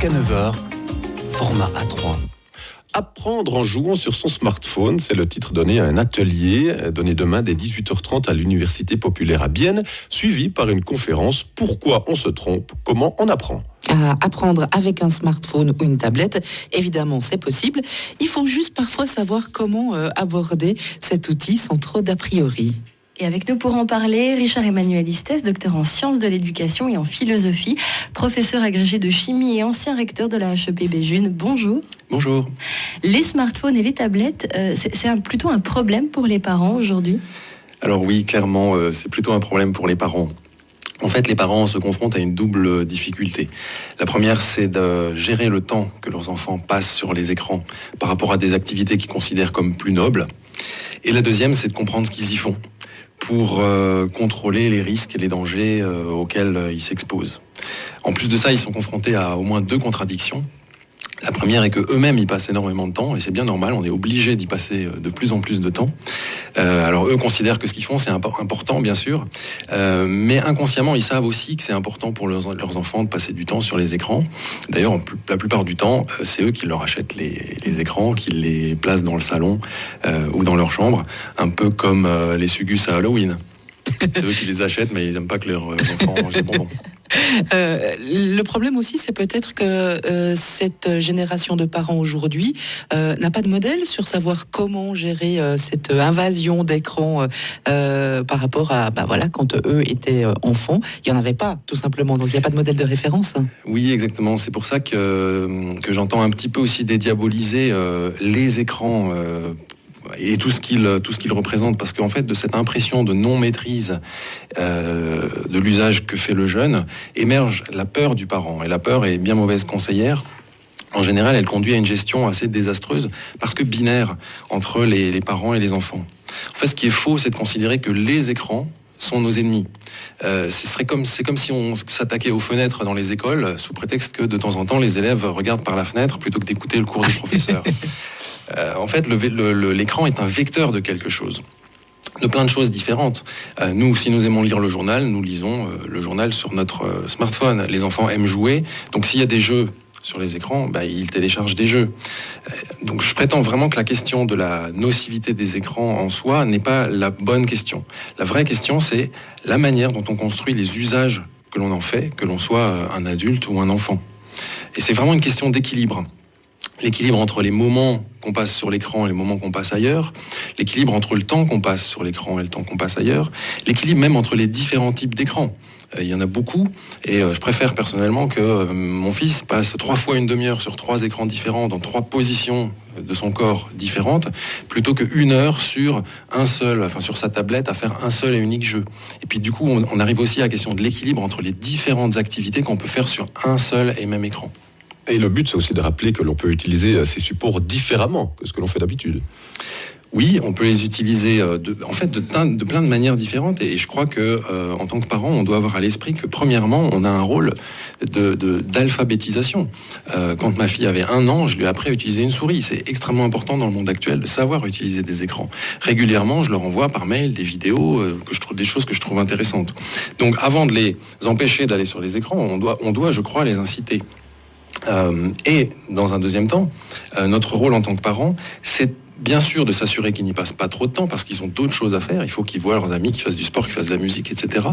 Jusqu'à 9h, format A3. Apprendre en jouant sur son smartphone, c'est le titre donné à un atelier donné demain dès 18h30 à l'Université populaire à Bienne, suivi par une conférence Pourquoi on se trompe Comment on apprend à apprendre avec un smartphone ou une tablette. Évidemment, c'est possible. Il faut juste parfois savoir comment euh, aborder cet outil sans trop d'a priori. Et avec nous pour en parler, Richard Emmanuel Istes, docteur en sciences de l'éducation et en philosophie, professeur agrégé de chimie et ancien recteur de la HEP Béjune. Bonjour. Bonjour. Les smartphones et les tablettes, euh, c'est plutôt un problème pour les parents aujourd'hui? Alors oui, clairement, euh, c'est plutôt un problème pour les parents. En fait, les parents se confrontent à une double difficulté. La première, c'est de gérer le temps que leurs enfants passent sur les écrans par rapport à des activités qu'ils considèrent comme plus nobles. Et la deuxième, c'est de comprendre ce qu'ils y font pour euh, contrôler les risques et les dangers euh, auxquels euh, ils s'exposent. En plus de ça, ils sont confrontés à au moins deux contradictions. La première est que eux-mêmes y passent énormément de temps et c'est bien normal. On est obligé d'y passer de plus en plus de temps. Euh, alors eux considèrent que ce qu'ils font c'est important bien sûr, euh, mais inconsciemment ils savent aussi que c'est important pour leurs, enfants de passer du temps sur les écrans. D'ailleurs la plupart du temps euh, c'est eux qui leur achètent les, écrans, qui les placent dans le salon ou dans leur chambre, un peu comme les sugus à Halloween. C'est eux qui les achètent mais ils n'aiment pas que leurs enfants mangent des bonbons. Euh, le problème aussi, c'est peut-être que euh, cette génération de parents aujourd'hui euh, n'a pas de modèle sur savoir comment gérer cette invasion d'écran par rapport à, bah voilà, quand eux étaient enfants, il y en avait pas, tout simplement. Donc il n'y a pas de modèle de référence. Oui, exactement. C'est pour ça que que j'entends un petit peu aussi dédiaboliser les écrans et tout ce qu'il tout ce qu'il représente parce qu'en fait de cette impression de non maîtrise euh, de l'usage que fait le jeune émerge la peur du parent et la peur est bien mauvaise conseillère en général, elle conduit à une gestion assez désastreuse parce que binaire entre les, les parents et les enfants. En fait, ce qui est faux, c'est de considérer que les écrans sont nos ennemis. Euh, ce serait comme c'est comme si on s'attaquait aux fenêtres dans les écoles sous prétexte que de temps en temps les élèves regardent par la fenêtre plutôt que d'écouter le cours du professeur. Euh, en fait, l'écran est un vecteur de quelque chose de plein de choses différentes. Euh, nous, si nous aimons lire le journal, nous lisons le journal sur notre smartphone. Les enfants aiment jouer, donc s'il y a des jeux sur les écrans, bah, ils téléchargent des jeux. Euh, donc je prétends vraiment que la question de la nocivité des écrans en soi n'est pas la bonne question. La vraie question, c'est la manière dont on construit les usages que l'on en fait, que l'on soit euh, un adulte ou un enfant. Et c'est vraiment une question d'équilibre l'équilibre entre les moments qu'on passe sur l'écran et les moments qu'on passe ailleurs, l'équilibre entre le temps qu'on passe sur l'écran et le temps qu'on passe ailleurs, l'équilibre même entre les différents types d'écrans. Euh, il y en a beaucoup et euh, je préfère personnellement que euh, mon fils passe trois fois une demi-heure sur trois écrans différents dans trois positions de son corps différentes plutôt qu'une heure sur un seul, enfin sur sa tablette à faire un seul et unique jeu. Et puis du coup, on, on arrive aussi à la question de l'équilibre entre les différentes activités qu'on peut faire sur un seul et même écran. Et le but, c'est aussi de rappeler que l'on peut utiliser ces supports différemment que ce que l'on fait d'habitude. Oui, on peut les utiliser euh, de, en fait de, plein de manières différentes et je crois que euh, en tant que parent, on doit avoir à l'esprit que premièrement, on a un rôle d'alphabétisation. Euh, quand ma fille avait un an, je lui ai appris à utiliser une souris. C'est extrêmement important dans le monde actuel de savoir utiliser des écrans. Régulièrement, je leur envoie par mail des vidéos que je trouve des choses que je trouve intéressantes. Donc, avant de les empêcher d'aller sur les écrans, on doit, on doit, je crois, les inciter. Et dans un deuxième temps, notre rôle en tant que parent, c'est bien sûr de s'assurer qu'ils n'y passent pas trop de temps parce qu'ils ont d'autres choses à faire. Il faut qu'ils voient leurs amis, qu'ils fassent du sport, qu'ils fassent de la musique, etc.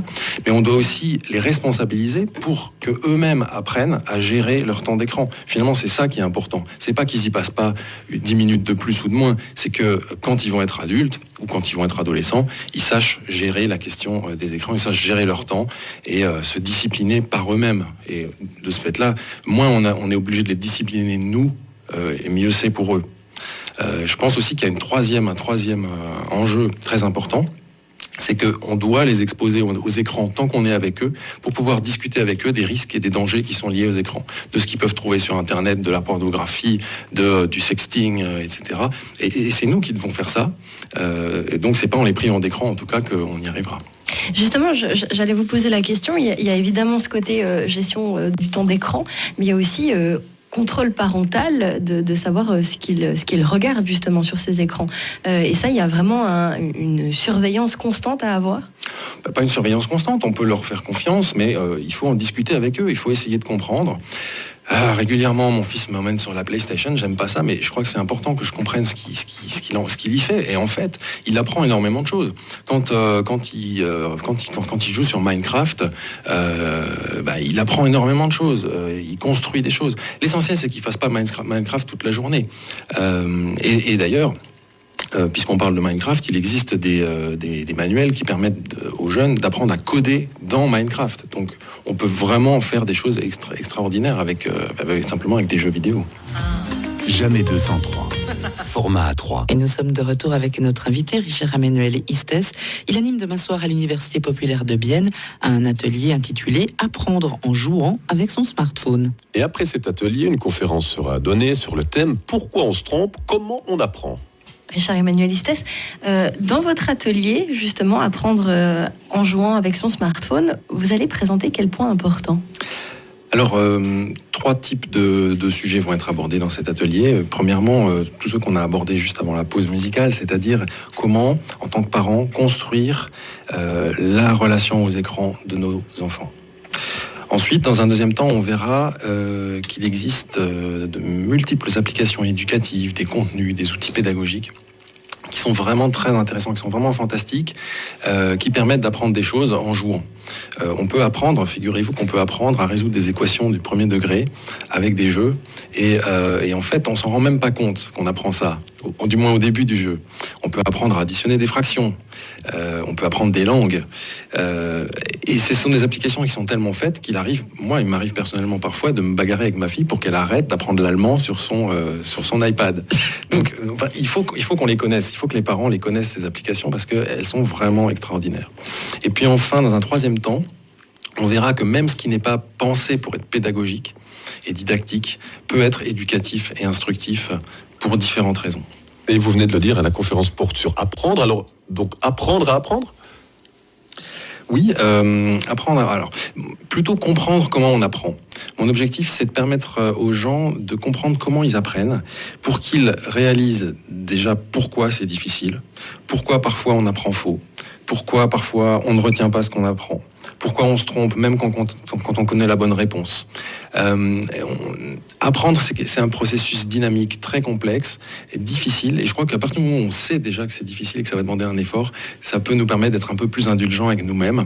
Mais on doit aussi les responsabiliser pour que eux-mêmes apprennent à gérer leur temps d'écran. Finalement, c'est ça qui est important. C'est pas qu'ils y passent pas 10 minutes de plus ou de moins. C'est que quand ils vont être adultes ou quand ils vont être adolescents, ils sachent gérer la question des écrans, ils sachent gérer leur temps et euh, se discipliner par eux-mêmes. Et de ce fait-là, moins on est obligé de les discipliner nous, euh, et mieux c'est pour eux. Euh, je pense aussi qu'il y a une troisième, un troisième euh, enjeu très important c'est qu'on doit les exposer aux, écrans tant qu'on est avec eux pour pouvoir discuter avec eux des risques et des dangers qui sont liés aux écrans, de ce qu'ils peuvent trouver sur Internet, de la pornographie, de, du sexting, euh, etc. Et, c'est nous qui devons faire ça. Euh, et donc c'est pas en les privant d'écran en tout cas qu'on y arrivera. Justement, j'allais vous poser la question. Il y a, évidemment ce côté euh, gestion euh, du temps d'écran, mais il y a aussi euh, contrôle parental de, savoir euh, ce qu'il ce qu'il regarde justement sur ces écrans. Euh, et ça, il y a vraiment un, une surveillance constante à avoir? Bah, Pas une surveillance constante, on peut leur faire confiance, mais euh, il faut en discuter avec eux, il faut essayer de comprendre. Ah, régulièrement, mon fils m'emmène sur la PlayStation. J'aime pas ça, mais je crois que c'est important que je comprenne ce qu'il y fait. Et en fait, il apprend énormément de choses. Quand euh, euh, il joue sur Minecraft, euh, bah, il apprend énormément de choses. Il construit des choses. L'essentiel, c'est qu'il fasse pas Minecraft, toute la journée. Et d'ailleurs. Euh, Puisqu'on parle de Minecraft, il existe des, euh, des, des manuels qui permettent de- aux jeunes d'apprendre à coder dans Minecraft. Donc, on peut vraiment faire des choses extra- extraordinaires avec, euh, avec- simplement avec des jeux vidéo. Jamais 203. Format A3. Et nous sommes de retour avec notre invité, Richard Emmanuel Istes. Il anime demain soir à l'Université populaire de Bienne un atelier intitulé Apprendre en jouant avec son smartphone. Et après cet atelier, une conférence sera donnée sur le thème Pourquoi on se trompe? Comment on apprend? Richard Emmanuel Istes, euh, dans votre atelier, justement, apprendre euh, en jouant avec son smartphone, vous allez présenter quel point important? Alors, euh, trois types de, sujets vont être abordés dans cet atelier. Premièrement, tout ce qu'on a abordé juste avant la pause musicale, c'est-à-dire comment, en tant que parents, construire la relation aux écrans de nos enfants. Ensuite, dans un deuxième temps, on verra euh, qu'il existe euh, de multiples applications éducatives, des contenus, des outils pédagogiques qui sont vraiment très intéressants, qui sont vraiment fantastiques, euh, qui permettent d'apprendre des choses en jouant. Euh, on peut apprendre, figurez-vous qu'on peut apprendre à résoudre des équations du premier degré avec des jeux, et, euh, en fait, on s'en rend même pas compte qu'on apprend ça, du moins au début du jeu. On peut apprendre à additionner des fractions, on peut apprendre des langues, et ce sont des applications qui sont tellement faites qu'il arrive, moi, il m'arrive personnellement parfois de me bagarrer avec ma fille pour qu'elle arrête d'apprendre l'allemand sur son sur son iPad. Donc, il faut il faut qu'on les connaisse, il faut que les parents les connaissent ces applications parce qu'elles sont vraiment extraordinaires. Et puis enfin, dans un troisième temps, on verra que même ce qui n'est pas pensé pour être pédagogique et didactique peut être éducatif et instructif pour différentes raisons. Et vous venez de le dire, la conférence porte sur apprendre. Alors, donc, apprendre à apprendre? Oui, euh, apprendre. à- Alors, plutôt comprendre comment on apprend. Mon objectif, c'est de permettre euh, aux gens de comprendre comment ils apprennent, pour qu'ils réalisent déjà pourquoi c'est difficile, pourquoi parfois on apprend faux, pourquoi parfois on ne retient pas ce qu'on apprend, pourquoi on se trompe même quand, on connaît la bonne réponse. Euh, apprendre, c'est un processus dynamique très complexe et difficile. Et je crois qu'à partir du moment où on sait déjà que c'est difficile et que ça va demander un effort, ça peut nous permettre d'être un peu plus indulgents avec nous-mêmes.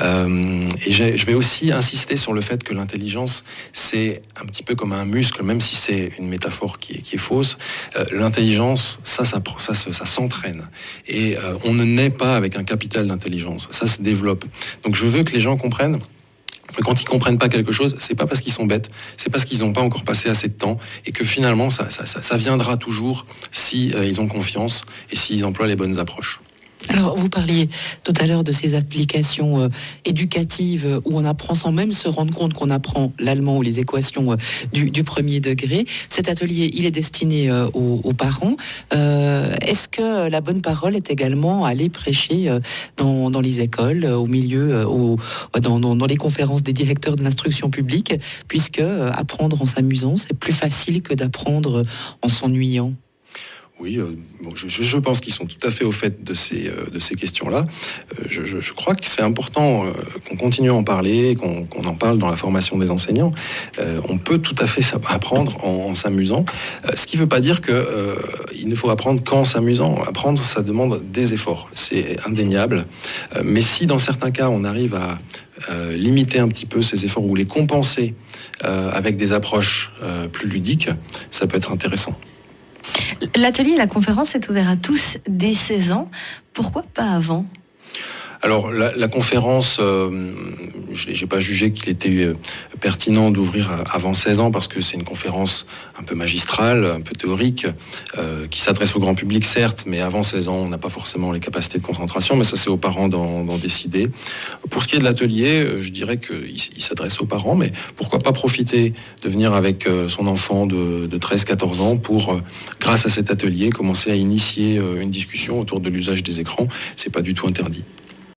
Euh, et je vais aussi insister sur le fait que l'intelligence, c'est un petit peu comme un muscle, même si c'est une métaphore qui est, fausse. Euh, l'intelligence, ça, ça, s'entraîne. Et on ne naît pas avec un capital d'intelligence. Ça se développe. Donc je veux les gens comprennent quand ils comprennent pas quelque chose, c'est pas parce qu'ils sont bêtes, c'est parce qu'ils n'ont pas encore passé assez de temps et que finalement ça, viendra toujours si euh, ont confiance et s'ils emploient les bonnes approches. Alors, vous parliez tout à l'heure de ces applications euh, éducatives euh, où on apprend sans même se rendre compte qu'on apprend l'allemand ou les équations euh, du, premier degré. Cet atelier, il est destiné aux, parents. Est-ce que la bonne parole est également aller prêcher dans, les écoles, au milieu, dans, les conférences des directeurs de l'instruction publique, puisque apprendre en s'amusant, c'est plus facile que d'apprendre en s'ennuyant? Oui, euh, je, pense qu'ils sont tout à fait au fait de ces, euh, ces questions-là. Euh, je, crois que c'est important qu'on continue à en parler, qu'on en parle dans la formation des enseignants. On peut tout à fait apprendre en, s'amusant, ce qui ne veut pas dire que euh, il ne faut apprendre qu'en s'amusant. Apprendre, ça demande des efforts, c'est indéniable. Mais si dans certains cas on arrive à limiter un petit peu ces efforts ou les compenser avec des approches plus ludiques, ça peut être intéressant. L'atelier et la conférence est ouvert à tous dès 16 ans. Pourquoi pas avant? Alors la, conférence, euh, je n'ai pas jugé qu'il était euh, pertinent d'ouvrir avant 16 ans parce que c'est une conférence un peu magistrale, un peu théorique, euh, qui s'adresse au grand public certes, mais avant 16 ans on n'a pas forcément les capacités de concentration, mais ça c'est aux parents d'en décider. Pour ce qui est de l'atelier, euh, je dirais qu'il il s'adresse aux parents, mais pourquoi pas profiter de venir avec son enfant de, de 13-14 ans pour, grâce à cet atelier, commencer à initier une discussion autour de l'usage des écrans. C'est pas du tout interdit.